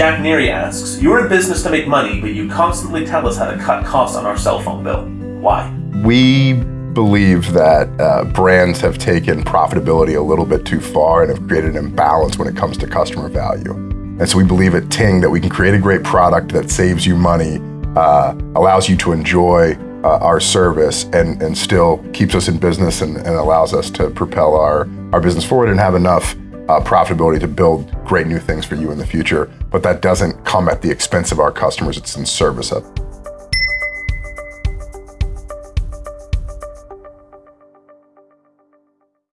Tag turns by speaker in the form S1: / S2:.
S1: Jack Neary asks, You're in business to make money, but you constantly tell us how to cut costs on our cell phone bill. Why?
S2: We believe that uh, brands have taken profitability a little bit too far and have created an imbalance when it comes to customer value. And so we believe at Ting that we can create a great product that saves you money, uh, allows you to enjoy uh, our service, and, and still keeps us in business and, and allows us to propel our, our business forward and have enough uh, profitability to build great new things for you in the future. But that doesn't come at the expense of our customers, it's in service of